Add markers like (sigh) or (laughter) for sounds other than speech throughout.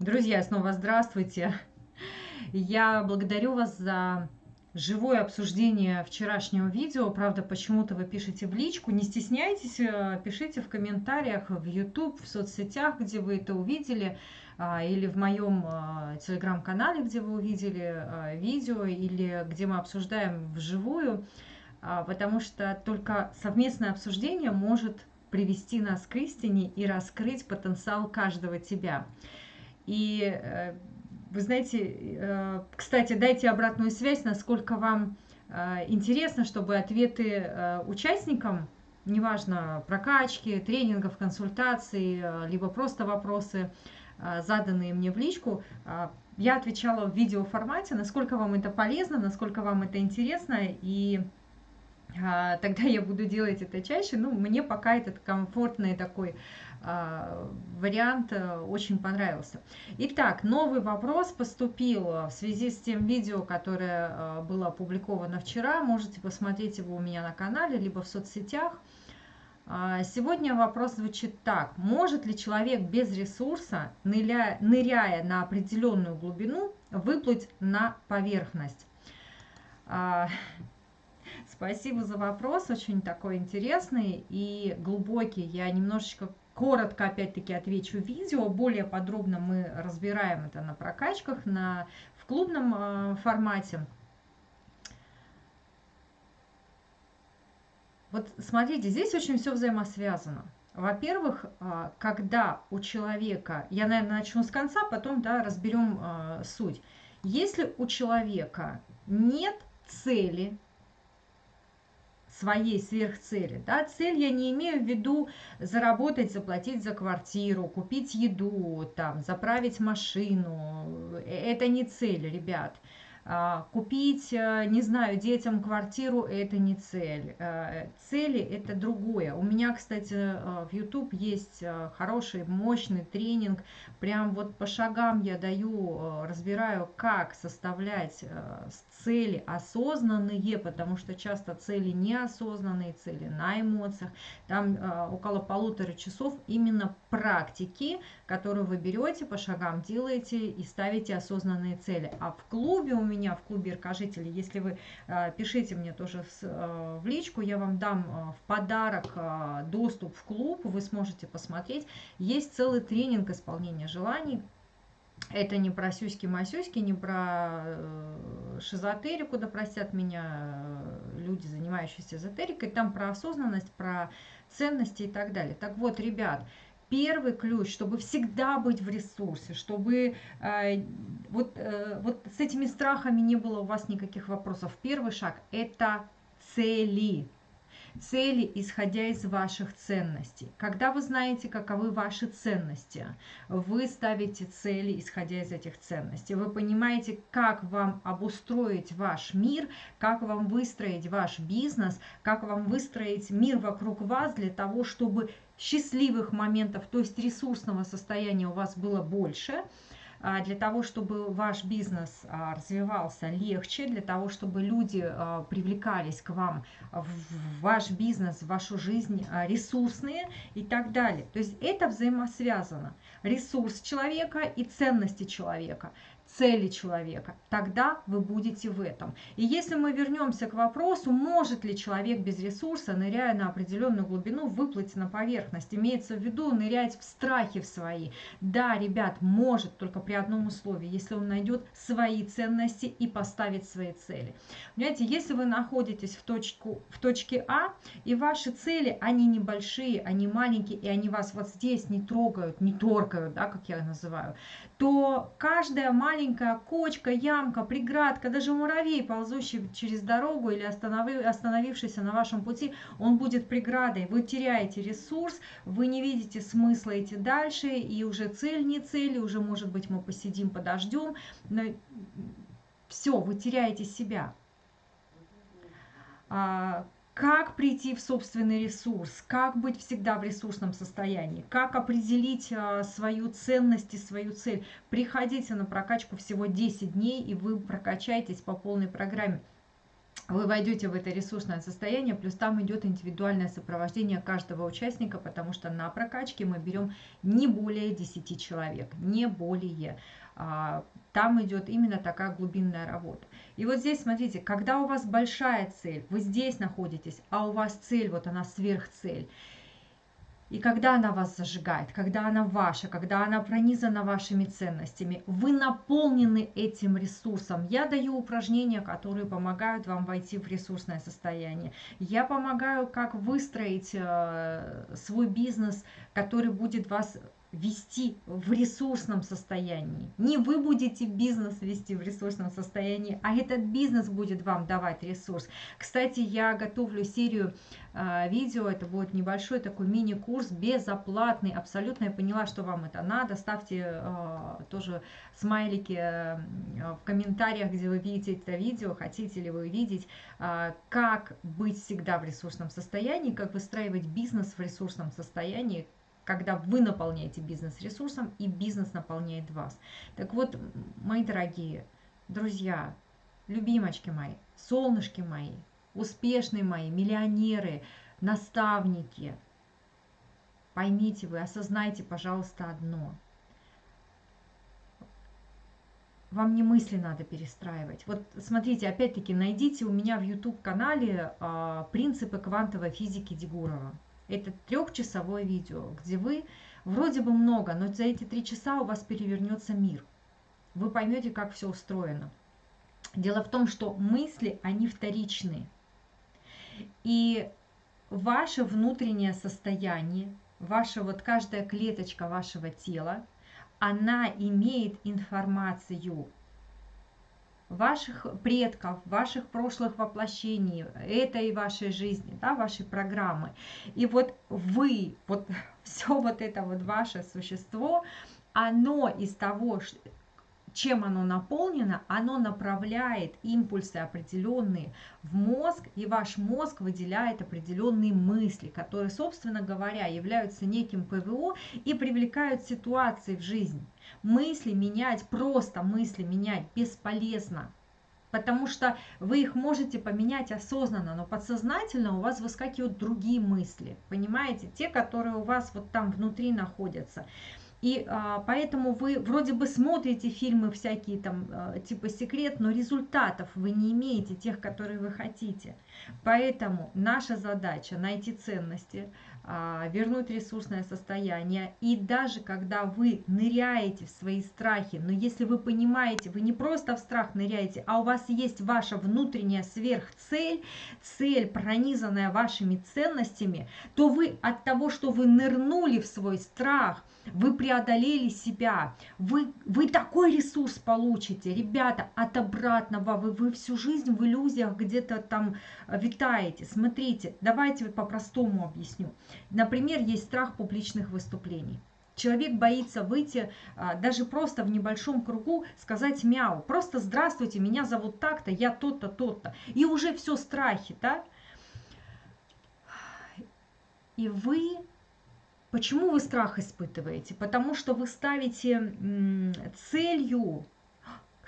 Друзья, снова здравствуйте. Я благодарю вас за живое обсуждение вчерашнего видео. Правда, почему-то вы пишете в личку. Не стесняйтесь, э, пишите в комментариях в YouTube, в соцсетях, где вы это увидели, а, или в моем э, телеграм-канале, где вы увидели э, видео, или где мы обсуждаем вживую, а, потому что только совместное обсуждение может привести нас к истине и раскрыть потенциал каждого тебя. И э, вы знаете, э, кстати, дайте обратную связь, насколько вам э, интересно, чтобы ответы участникам, неважно, прокачки, тренингов, консультаций, либо просто вопросы, заданные мне в личку, я отвечала в видеоформате, насколько вам это полезно, насколько вам это интересно, и тогда я буду делать это чаще. Ну, мне пока этот комфортный такой вариант э, очень понравился. Итак, новый вопрос поступил в связи с тем видео, которое э, было опубликовано вчера. Можете посмотреть его у меня на канале, либо в соцсетях. А, сегодня вопрос звучит так. Может ли человек без ресурса, ныряя, ныряя на определенную глубину, выплыть на поверхность? А, (laughs) спасибо за вопрос, очень такой интересный и глубокий. Я немножечко коротко опять-таки отвечу видео, более подробно мы разбираем это на прокачках, на, в клубном э, формате. Вот смотрите, здесь очень все взаимосвязано. Во-первых, э, когда у человека, я, наверное, начну с конца, потом да, разберем э, суть. Если у человека нет цели, своей сверхцели. Да? Цель я не имею в виду заработать, заплатить за квартиру, купить еду, там, заправить машину. Э, это не цель, ребят. А, купить, э, не знаю, детям квартиру – это не цель. Э, цели – это другое. У меня, кстати, в YouTube есть хороший, мощный тренинг. Прям вот по шагам я даю, разбираю, как составлять цели осознанные, потому что часто цели неосознанные, цели на эмоциях. Там э, около полутора часов именно практики, которые вы берете, по шагам делаете и ставите осознанные цели. А в клубе у меня, в клубе Иркожителей, если вы э, пишите мне тоже э, в личку, я вам дам э, в подарок доступ в клуб, вы сможете посмотреть. Есть целый тренинг исполнения желаний, это не про сюськи-масюськи, не про шизотерику, да простят меня люди, занимающиеся эзотерикой, там про осознанность, про ценности и так далее. Так вот, ребят, первый ключ, чтобы всегда быть в ресурсе, чтобы э, вот, э, вот с этими страхами не было у вас никаких вопросов. Первый шаг – это цели цели, исходя из ваших ценностей. Когда вы знаете, каковы ваши ценности, вы ставите цели, исходя из этих ценностей. Вы понимаете, как вам обустроить ваш мир, как вам выстроить ваш бизнес, как вам выстроить мир вокруг вас для того, чтобы счастливых моментов, то есть ресурсного состояния у вас было больше – а, для того, чтобы ваш бизнес а, развивался легче, для того, чтобы люди а, привлекались к вам в ваш бизнес, в вашу жизнь ресурсные и так далее. То есть это взаимосвязано. Ресурс человека и ценности человека цели человека, тогда вы будете в этом. И если мы вернемся к вопросу, может ли человек без ресурса, ныряя на определенную глубину, выплыть на поверхность, имеется в виду нырять в страхи в свои. Да, ребят, может, только при одном условии, если он найдет свои ценности и поставит свои цели. Понимаете, если вы находитесь в, точку, в точке А, и ваши цели, они небольшие, они маленькие, и они вас вот здесь не трогают, не торкают, да, как я называю, то каждая маленькая кочка, ямка, преградка, даже муравей, ползущий через дорогу или остановившийся на вашем пути, он будет преградой. Вы теряете ресурс, вы не видите смысла идти дальше, и уже цель не цель, уже, может быть, мы посидим, подождем, но все, вы теряете себя. Как прийти в собственный ресурс, как быть всегда в ресурсном состоянии, как определить а, свою ценность и свою цель. Приходите на прокачку всего 10 дней, и вы прокачаетесь по полной программе. вы войдете в это ресурсное состояние, плюс там идет индивидуальное сопровождение каждого участника, потому что на прокачке мы берем не более 10 человек, не более. А, там идет именно такая глубинная работа. И вот здесь, смотрите, когда у вас большая цель, вы здесь находитесь, а у вас цель, вот она сверхцель, и когда она вас зажигает, когда она ваша, когда она пронизана вашими ценностями, вы наполнены этим ресурсом. Я даю упражнения, которые помогают вам войти в ресурсное состояние. Я помогаю, как выстроить э, свой бизнес, который будет вас вести в ресурсном состоянии. Не вы будете бизнес вести в ресурсном состоянии, а этот бизнес будет вам давать ресурс. Кстати, я готовлю серию э, видео, это будет небольшой такой мини-курс, безоплатный, абсолютно. Я поняла, что вам это надо. Ставьте э, тоже смайлики э, в комментариях, где вы видите это видео, хотите ли вы видеть, э, как быть всегда в ресурсном состоянии, как выстраивать бизнес в ресурсном состоянии, когда вы наполняете бизнес ресурсом и бизнес наполняет вас. Так вот, мои дорогие друзья, любимочки мои, солнышки мои, успешные мои, миллионеры, наставники, поймите вы, осознайте, пожалуйста, одно. Вам не мысли надо перестраивать. Вот смотрите, опять-таки, найдите у меня в YouTube-канале а, принципы квантовой физики Дегурова. Это трехчасовое видео, где вы вроде бы много, но за эти три часа у вас перевернется мир. Вы поймете, как все устроено. Дело в том, что мысли, они вторичные. И ваше внутреннее состояние, ваша вот каждая клеточка вашего тела, она имеет информацию ваших предков, ваших прошлых воплощений, этой вашей жизни, да, вашей программы. И вот вы, вот (laughs) все вот это вот ваше существо, оно из того, чем оно наполнено, оно направляет импульсы определенные в мозг, и ваш мозг выделяет определенные мысли, которые, собственно говоря, являются неким ПВО и привлекают ситуации в жизнь. Мысли менять, просто мысли менять бесполезно. Потому что вы их можете поменять осознанно, но подсознательно у вас выскакивают другие мысли, понимаете, те, которые у вас вот там внутри находятся. И а, поэтому вы вроде бы смотрите фильмы всякие там а, типа секрет, но результатов вы не имеете тех, которые вы хотите. Поэтому наша задача найти ценности, вернуть ресурсное состояние. И даже когда вы ныряете в свои страхи, но если вы понимаете, вы не просто в страх ныряете, а у вас есть ваша внутренняя сверхцель, цель, пронизанная вашими ценностями, то вы от того, что вы нырнули в свой страх, вы преодолели себя, вы, вы такой ресурс получите, ребята, от обратного, вы, вы всю жизнь в иллюзиях где-то там витаете. Смотрите, давайте по-простому объясню. Например, есть страх публичных выступлений. Человек боится выйти а, даже просто в небольшом кругу, сказать мяу. Просто здравствуйте, меня зовут так-то, я тот-то, тот-то. И уже все страхи, да? И вы... Почему вы страх испытываете? Потому что вы ставите целью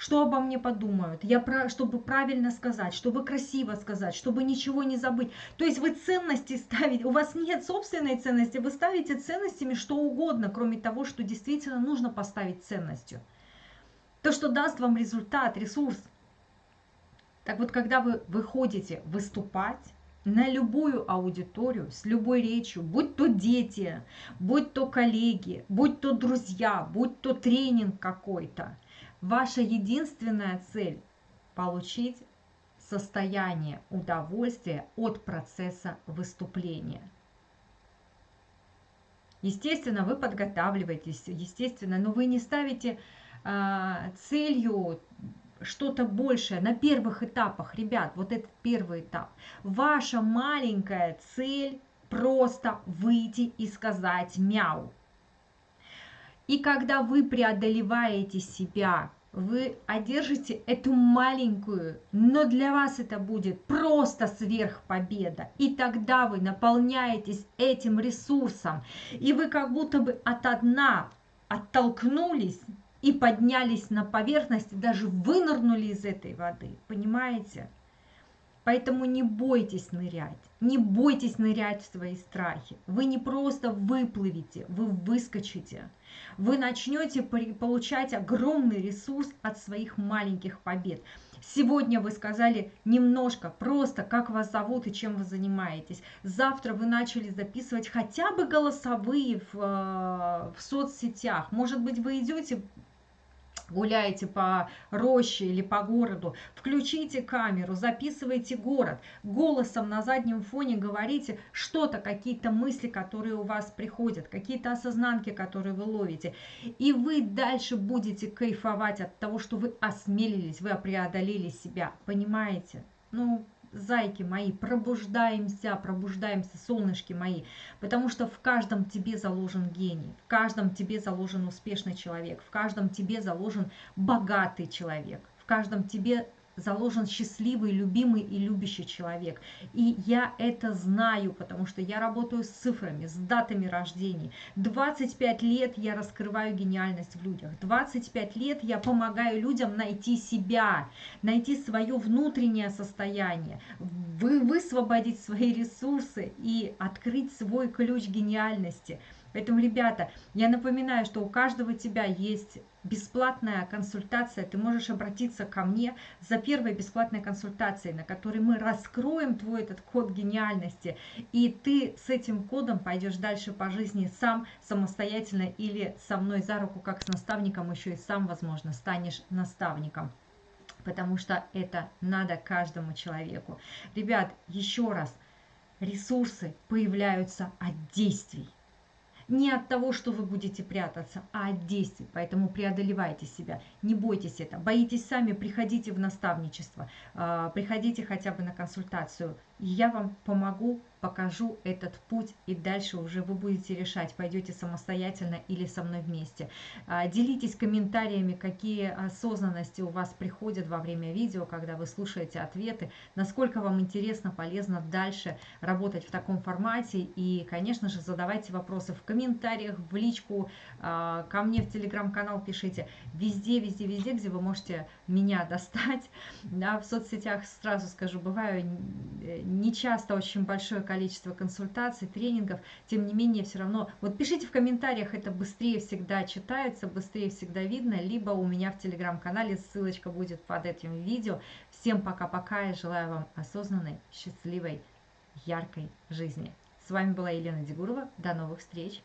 что обо мне подумают, я про, чтобы правильно сказать, чтобы красиво сказать, чтобы ничего не забыть. То есть вы ценности ставите, у вас нет собственной ценности, вы ставите ценностями что угодно, кроме того, что действительно нужно поставить ценностью. То, что даст вам результат, ресурс. Так вот, когда вы выходите выступать, на любую аудиторию, с любой речью, будь то дети, будь то коллеги, будь то друзья, будь то тренинг какой-то – Ваша единственная цель – получить состояние удовольствия от процесса выступления. Естественно, вы подготавливаетесь, естественно, но вы не ставите э, целью что-то большее на первых этапах, ребят, вот этот первый этап. Ваша маленькая цель просто выйти и сказать мяу. И когда вы преодолеваете себя, вы одержите эту маленькую, но для вас это будет просто сверхпобеда. И тогда вы наполняетесь этим ресурсом, и вы как будто бы от дна оттолкнулись и поднялись на поверхность, даже вынырнули из этой воды. Понимаете? Поэтому не бойтесь нырять, не бойтесь нырять в свои страхи. Вы не просто выплывете, вы выскочите. Вы начнете получать огромный ресурс от своих маленьких побед. Сегодня вы сказали немножко, просто как вас зовут и чем вы занимаетесь. Завтра вы начали записывать хотя бы голосовые в, э, в соцсетях. Может быть, вы идете гуляете по роще или по городу, включите камеру, записывайте город, голосом на заднем фоне говорите что-то, какие-то мысли, которые у вас приходят, какие-то осознанки, которые вы ловите. И вы дальше будете кайфовать от того, что вы осмелились, вы преодолели себя, понимаете? Ну, зайки мои, пробуждаемся, пробуждаемся, солнышки мои, потому что в каждом тебе заложен гений, в каждом тебе заложен успешный человек, в каждом тебе заложен богатый человек, в каждом тебе заложен счастливый, любимый и любящий человек. И я это знаю, потому что я работаю с цифрами, с датами рождений. 25 лет я раскрываю гениальность в людях. 25 лет я помогаю людям найти себя, найти свое внутреннее состояние, вы, высвободить свои ресурсы и открыть свой ключ гениальности – Поэтому, ребята, я напоминаю, что у каждого тебя есть бесплатная консультация. Ты можешь обратиться ко мне за первой бесплатной консультацией, на которой мы раскроем твой этот код гениальности. И ты с этим кодом пойдешь дальше по жизни сам, самостоятельно или со мной за руку, как с наставником, еще и сам, возможно, станешь наставником потому что это надо каждому человеку. Ребят, еще раз, ресурсы появляются от действий не от того, что вы будете прятаться, а от действий. Поэтому преодолевайте себя, не бойтесь это. Боитесь сами, приходите в наставничество, а, приходите хотя бы на консультацию. Я вам помогу покажу этот путь, и дальше уже вы будете решать, пойдете самостоятельно или со мной вместе. А, делитесь комментариями, какие осознанности у вас приходят во время видео, когда вы слушаете ответы, насколько вам интересно, полезно дальше работать в таком формате. И, конечно же, задавайте вопросы в комментариях, в личку, а, ко мне в телеграм-канал пишите. Везде, везде, везде, где вы можете меня достать. (laughs) Да, в соцсетях, сразу скажу, бываю не часто очень большое количество консультаций, тренингов, тем не менее все равно, вот пишите в комментариях, это быстрее всегда читается, быстрее всегда видно, либо у меня в телеграм-канале ссылочка будет под этим видео. Всем пока-пока и желаю вам осознанной, счастливой, яркой жизни. С вами была Елена Дегурова. До новых встреч!